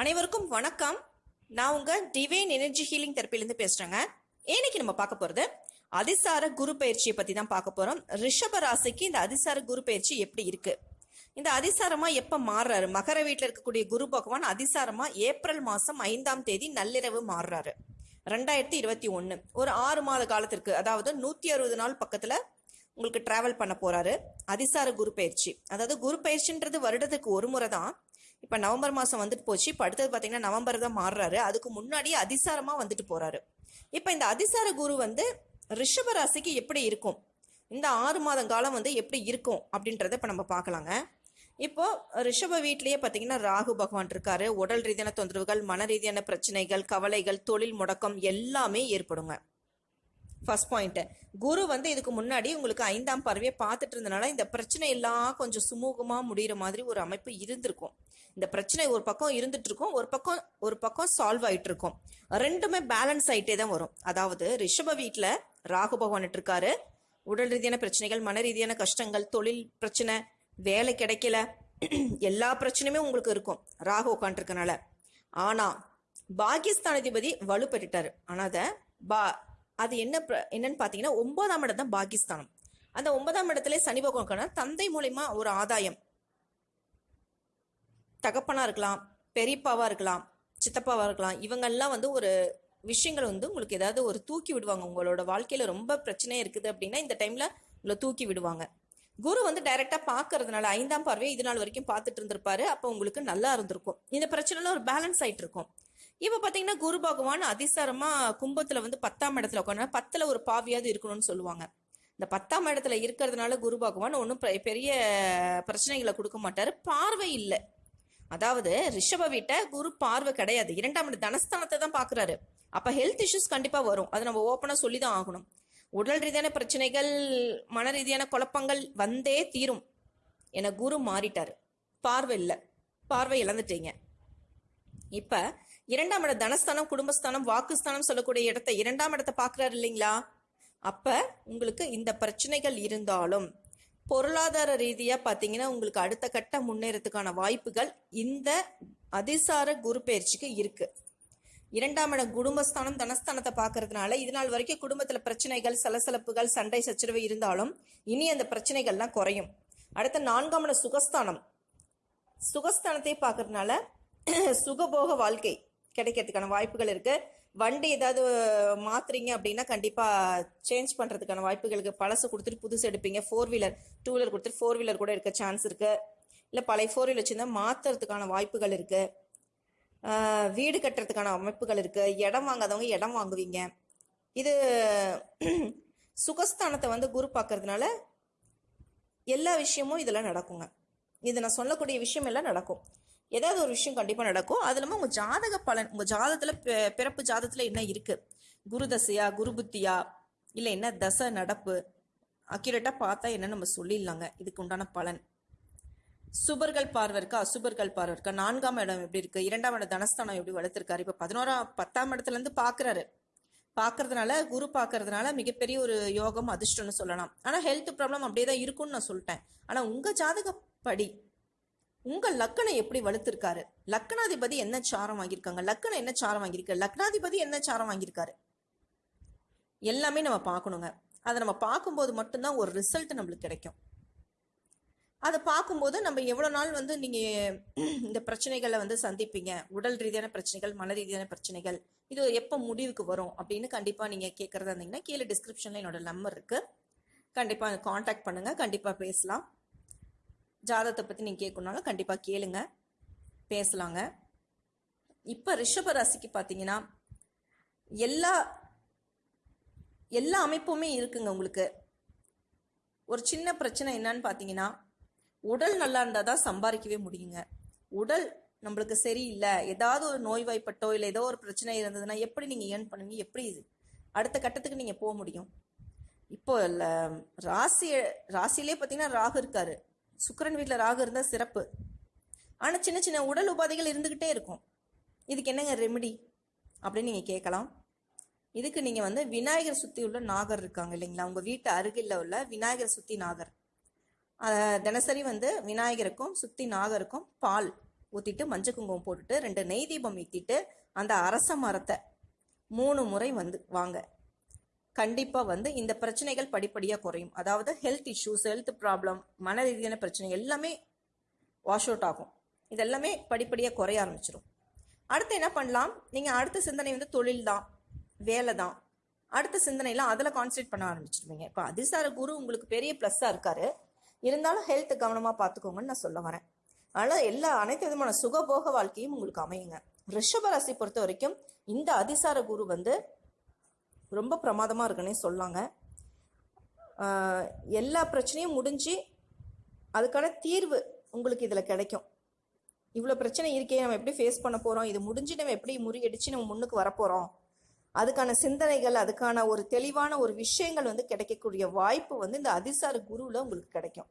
அனைவருக்கும் வணக்கம். நான் உங்க டிவைன் எனர்ஜி ஹீலிங் தெரப்பிலிருந்து பேசுறேங்க. இன்னைக்கு நம்ம பார்க்க போறது அதிசார குரு பயிற்சியை பத்தி தான் பார்க்க போறோம். ரிஷப ராசிக்கு இந்த அதிசார குரு பயிற்சி எப்படி இருக்கு? இந்த அதிசாரமா எப்ப மாறுறாரு? மகர வீட்டில் இருக்கக்கூடிய குரு பகவான் அதிசாரமா ஏப்ரல் மாசம் ஐந்தாம் தேதி நள்ளிரவு மாறுறாரு. ரெண்டாயிரத்தி இருபத்தி ஒன்று ஒரு ஆறு மாத காலத்திற்கு அதாவது நூத்தி அறுபது நாள் பக்கத்துல உங்களுக்கு டிராவல் பண்ண போறாரு. அதிசார குரு பயிற்சி. அதாவது குரு பயிற்சின்றது வருடத்துக்கு ஒரு முறை தான். இப்போ நவம்பர் மாதம் வந்துட்டு போச்சு. இப்போ அடுத்தது பார்த்தீங்கன்னா நவம்பர் தான் மாறுறாரு. அதுக்கு முன்னாடி அதிசாரமாக வந்துட்டு போகிறாரு இப்போ இந்த அதிசார குரு வந்து ரிஷப ராசிக்கு எப்படி இருக்கும்? இந்த ஆறு மாதம் காலம் வந்து எப்படி இருக்கும் அப்படின்றத இப்போ நம்ம பார்க்கலாங்க. இப்போ ரிஷப வீட்லேயே பார்த்தீங்கன்னா ராகு பகவான் இருக்காரு. உடல் ரீதியான தொந்தரவுகள் மன ரீதியான பிரச்சனைகள் கவலைகள் தொழில் முடக்கம் எல்லாமே ஏற்படுங்க. ஃபர்ஸ்ட் பாயிண்ட் குரு வந்து இதுக்கு முன்னாடி உங்களுக்கு ஐந்தாம் பார்வையை பார்த்துட்டு இருந்தனால இந்த பிரச்சனை எல்லாம் கொஞ்சம் சுமூகமாக முடியிற மாதிரி ஒரு அமைப்பு இருந்திருக்கும். இந்த பிரச்சனை ஒரு பக்கம் இருந்துட்டு இருக்கும் ஒரு பக்கம் ஒரு பக்கம் சால்வ் ஆயிட்டு இருக்கும் ரெண்டுமே பேலன்ஸ் ஆகிட்டே தான் வரும். அதாவது ரிஷப வீட்டில் ராகு பகவான்ட்டு இருக்காரு. உடல் ரீதியான பிரச்சனைகள் மன ரீதியான கஷ்டங்கள் தொழில் பிரச்சனை வேலை கிடைக்கல. எல்லா பிரச்சனையுமே உங்களுக்கு இருக்கும். ராகு உட்காந்துருக்கனால பாகிஸ்தான் அதிபதி வலுப்பெற்றுட்டாரு ஆனால் அதை பா அது என்ன என்னன்னு பார்த்தீங்கன்னா ஒன்பதாம் இடம் தான் பாகிஸ்தானம். அந்த ஒன்பதாம் இடத்துல சனி பகவான் இருக்கானா, தந்தை மூலிமா ஒரு ஆதாயம். தகப்பனா இருக்கலாம் பெரியப்பாவா இருக்கலாம் சித்தப்பாவா இருக்கலாம் இவங்கெல்லாம் வந்து ஒரு விஷயங்கள் வந்து உங்களுக்கு ஏதாவது ஒரு தூக்கி விடுவாங்க. உங்களோட வாழ்க்கையில ரொம்ப பிரச்சனை இருக்குது அப்படின்னா இந்த டைம்ல உங்களை தூக்கி விடுவாங்க. குரு வந்து டைரக்டா பாக்குறதுனால ஐந்தாம் பார்வையை இது நாள் வரைக்கும் பார்த்துட்டு இருந்திருப்பாரு. அப்போ உங்களுக்கு நல்லா இருந்திருக்கும். இந்த பிரச்சனைல ஒரு பேலன்ஸ் ஆயிட்டு இருக்கும். இப்போ பார்த்தீங்கன்னா குரு பகவான் அதிசாரமா கும்பத்துல வந்து பத்தாம் இடத்துல உட்காந்து பத்துல ஒரு பாவியாவது இருக்கணும்னு சொல்லுவாங்க. இந்த பத்தாம் இடத்துல இருக்கிறதுனால குரு பகவான் ஒன்றும் பெரிய பிரச்சனைகளை கொடுக்க மாட்டாரு. பார்வை இல்லை. அதாவது ரிஷப வீட்டை குரு பார்வை கிடையாது. இரண்டாம் இடம் தனஸ்தானத்தை தான் பாக்குறாரு. அப்ப ஹெல்த் இஷ்யூஸ் கண்டிப்பா வரும். அதை நம்ம ஓப்பனா சொல்லி தான் ஆகணும். உடல் ரீதியான பிரச்சனைகள் மன ரீதியான குழப்பங்கள் வந்தே தீரும். என குரு மாறிட்டாரு. பார்வை இல்லை. பார்வை இழந்துட்டீங்க. இப்போ இரண்டாம் இடம் தனஸ்தானம் குடும்பஸ்தானம் வாக்குஸ்தானம் சொல்லக்கூடிய இடத்த இரண்டாம் இடத்தை பார்க்குறாரு இல்லைங்களா? அப்போ உங்களுக்கு இந்த பிரச்சனைகள் இருந்தாலும் பொருளாதார ரீதியாக பார்த்தீங்கன்னா உங்களுக்கு அடுத்த கட்ட முன்னேறதுக்கான வாய்ப்புகள் இந்த அதிசார குரு பயிற்சிக்கு இருக்கு. இரண்டாம் இடம் குடும்பஸ்தானம் தனஸ்தானத்தை பார்க்கறதுனால இது நாள் வரைக்கும் குடும்பத்தில் பிரச்சனைகள் சலசலப்புகள் சண்டை சச்சரவு இருந்தாலும் இனி அந்த பிரச்சனைகள்லாம் குறையும். அடுத்த நான்காம் இடம் சுகஸ்தானம். சுகஸ்தானத்தை பார்க்கறதுனால சுகபோக வாழ்க்கை கிடைக்கிறதுக்கான வாய்ப்புகள் இருக்கு. வண்டி ஏதாவது மாத்துறீங்க அப்படின்னா கண்டிப்பா சேஞ்ச் பண்றதுக்கான வாய்ப்புகளுக்கு பழசு கொடுத்துட்டு புதுசு எடுப்பீங்க. ஃபோர் வீலர் டூ வீலர் கொடுத்துட்டு ஃபோர் வீலர் கூட இருக்க சான்ஸ் இருக்கு. இல்ல பழைய ஃபோர் வீலர் வச்சிருந்தா மாத்துறதுக்கான வாய்ப்புகள் இருக்கு. வீடு கட்டுறதுக்கான அமைப்புகள் இருக்கு. இடம் வாங்காதவங்க இடம் வாங்குவீங்க. இது சுகஸ்தானத்தை வந்து குரு பார்க்கறதுனால எல்லா விஷயமும் இதெல்லாம் நடக்குங்க. இது நான் சொல்லக்கூடிய விஷயம் எல்லாம் நடக்கும். ஏதாவது ஒரு விஷயம் கண்டிப்பாக நடக்கும். அது இல்லாமல் உங்க ஜாதக பலன் உங்க ஜாதகத்துல பிறப்பு ஜாதகத்துல என்ன இருக்கு? குரு தசையா குரு புத்தியா இல்ல என்ன தசை நடப்பு? அக்யூரேட்டா பார்த்தா என்ன நம்ம சொல்லிடலாங்க. இதுக்கு உண்டான பலன். சுபர்கள் பார்வை இருக்கா? அசுபர்கள் பார்வை இருக்கா? நான்காம் இடம் எப்படி இருக்கு? இரண்டாம் இடம் தனஸ்தானம் எப்படி வளர்த்துருக்காரு? இப்ப பதினோராம் பத்தாம் இடத்துல இருந்து பாக்குறாரு. பாக்குறதுனால குரு பாக்குறதுனால மிகப்பெரிய ஒரு யோகம் அதிர்ஷ்டம்னு சொல்லலாம். ஆனா ஹெல்த் ப்ராப்ளம் அப்படியே தான் இருக்கும்னு நான் சொல்லிட்டேன். ஆனா உங்க ஜாதகப்படி உங்கள் லக்கணம் எப்படி வலுத்திருக்காரு லக்கணாதிபதி என்ன சாரம் வாங்கியிருக்காங்க? லக்கணம் என்ன சாரம் வாங்கியிருக்கு? லக்னாதிபதி என்ன சாரம் வாங்கியிருக்காரு? எல்லாமே நம்ம பார்க்கணுங்க. அதை நம்ம பார்க்கும்போது மட்டும்தான் ஒரு ரிசல்ட் நம்மளுக்கு கிடைக்கும். அதை பார்க்கும்போது நம்ம எவ்வளோ நாள் வந்து நீங்கள் இந்த பிரச்சனைகளை வந்து சந்திப்பீங்க? உடல் ரீதியான பிரச்சனைகள் மன ரீதியான பிரச்சனைகள் இது எப்போ முடிவுக்கு வரும் அப்படின்னு கண்டிப்பாக நீங்கள் கேட்குறதா இருந்தீங்கன்னா கீழே டிஸ்கிரிப்ஷனில் என்னோட நம்பர் இருக்குது கண்டிப்பாக காண்டாக்ட் பண்ணுங்கள் கண்டிப்பாக பேசலாம். ஜாதகத்தை பற்றி நீங்கள் கேட்கணுனாலும் கண்டிப்பாக கேளுங்க. பேசலாங்க. இப்போ ரிஷப ராசிக்கு பார்த்தீங்கன்னா எல்லா எல்லா அமைப்புமே இருக்குங்க உங்களுக்கு. ஒரு சின்ன பிரச்சனை என்னன்னு பார்த்தீங்கன்னா உடல் நல்லா இருந்தால் தான் சம்பாதிக்கவே முடியுங்க. உடல் நம்மளுக்கு சரியில்லை. ஏதாவது ஒரு நோய்வாய்ப்பட்டோ இல்லை ஏதோ ஒரு பிரச்சனை இருந்ததுன்னா எப்படி நீங்கள் ஏர்ன் பண்ணுவீங்க? எப்படி இது? அடுத்த கட்டத்துக்கு நீங்கள் போக முடியும். இப்போ ராசி ராசியிலே பார்த்தீங்கன்னா ராகு இருக்காரு. சுக்கிரன் வீட்டில் ராகு இருந்தால் சிறப்பு. ஆனால் சின்ன சின்ன உடல் உபாதைகள் இருந்துக்கிட்டே இருக்கும். இதுக்கு என்னங்க ரெமெடி அப்படின்னு நீங்கள் கேட்கலாம். இதுக்கு நீங்கள் வந்து விநாயகர் சுற்றி உள்ள நாகர் இருக்காங்க இல்லைங்களா? உங்கள் வீட்டு அருகில் உள்ள விநாயகர் சுற்றி நாகர். தினசரி வந்து விநாயகருக்கும் சுற்றி நாகருக்கும் பால் ஊற்றிட்டு மஞ்சள் குங்குமம் போட்டுட்டு ரெண்டு நெய் தீபம் ஏற்றிட்டு அந்த அரச மரத்தை மூணு முறை வந்து வாங்க. கண்டிப்பாக வந்து இந்த பிரச்சனைகள் படிப்படியாக குறையும். அதாவது ஹெல்த் இஷ்யூஸ் ஹெல்த் ப்ராப்ளம் மன ரீதியான பிரச்சனை எல்லாமே வாஷ் அவுட் ஆகும். இதெல்லாமே படிப்படியாக குறைய ஆரம்பிச்சிடும் அடுத்து என்ன பண்ணலாம்? நீங்கள் அடுத்த சிந்தனை வந்து தொழில் தான் வேலை தான் அடுத்த சிந்தனைலாம் அதில் கான்சன்ட்ரேட் பண்ண ஆரம்பிச்சிருவீங்க. இப்போ அதிசார குரு உங்களுக்கு பெரிய ப்ளஸ்ஸாக இருக்காரு. இருந்தாலும் ஹெல்த் கவனமாக பார்த்துக்கோங்கன்னு நான் சொல்ல வரேன். அதனால் எல்லா அனைத்து விதமான சுகபோக வாழ்க்கையும் உங்களுக்கு அமையுங்க. ரிஷபராசி பொறுத்த வரைக்கும் இந்த அதிசார குரு வந்து ரொம்ப பிரமாதமாக இருக்குன்னே சொல்லாங்க. எல்லா பிரச்சனையும் முடிஞ்சு அதுக்கான தீர்வு உங்களுக்கு இதில் கிடைக்கும். இவ்வளோ பிரச்சனை இருக்கே நம்ம எப்படி ஃபேஸ் பண்ண போகிறோம் இது முடிஞ்சு நம்ம எப்படி முறியடிச்சு நம்ம முன்னுக்கு வரப்போகிறோம் அதுக்கான சிந்தனைகள் அதுக்கான ஒரு தெளிவான ஒரு விஷயங்கள் வந்து கிடைக்கக்கூடிய வாய்ப்பு வந்து இந்த அதிசார குருவில் உங்களுக்கு கிடைக்கும்.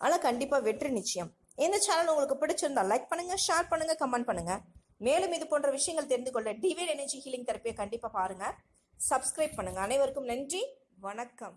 ஆனால் கண்டிப்பாக வெற்றி நிச்சயம். இந்த சேனல் உங்களுக்கு பிடிச்சிருந்தா லைக் பண்ணுங்கள் ஷேர் பண்ணுங்கள் கமெண்ட் பண்ணுங்கள் மேலும் இது போன்ற விஷயங்கள் தெரிந்து கொள்ள டிவைட் எனர்ஜி ஹீலிங் தெரப்பியை கண்டிப்பாக பாருங்கள் சப்ஸ்கிரைப் பண்ணுங்கள் அனைவருக்கும் நன்றி. வணக்கம்.